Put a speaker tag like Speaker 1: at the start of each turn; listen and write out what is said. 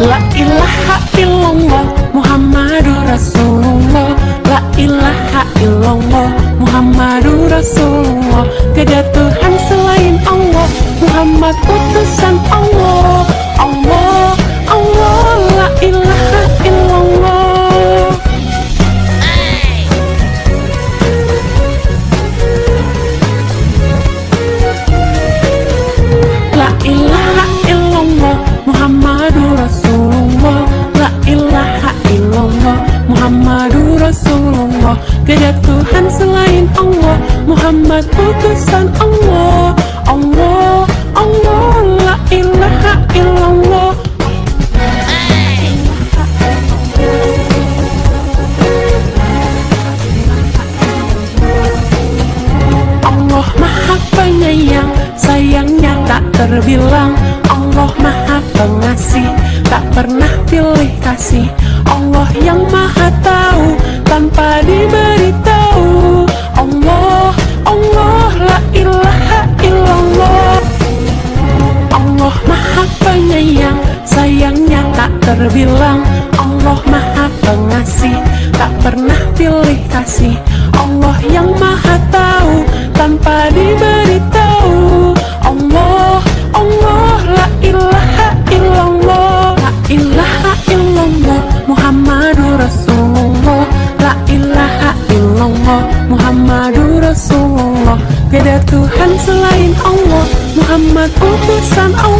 Speaker 1: La ilaha illallah Muhammadur Rasulullah. La ilaha illallah Muhammadur Rasulullah. Tiada Tuhan selain Allah Muhammad Rasulullah Tiada Tuhan selain Allah Muhammad utusan Allah. Allah Allah La ilaha illallah. Allah maha penyayang Sayangnya tak terbilang. Allah maha pengasih Tak pernah pilih kasih. Allah yang maha tahu penyayang Sayangnya tak terbilang. Allah maha pengasih Tak pernah pilih kasih. Allah yang maha tahu Tanpa diberitahu. Allah, Allah La ilaha illallah. La ilaha illallah Muhammadur Rasulullah. La ilaha illallah Muhammadur Rasulullah. Tiada Tuhan selain Allah Muhammad utusan Allah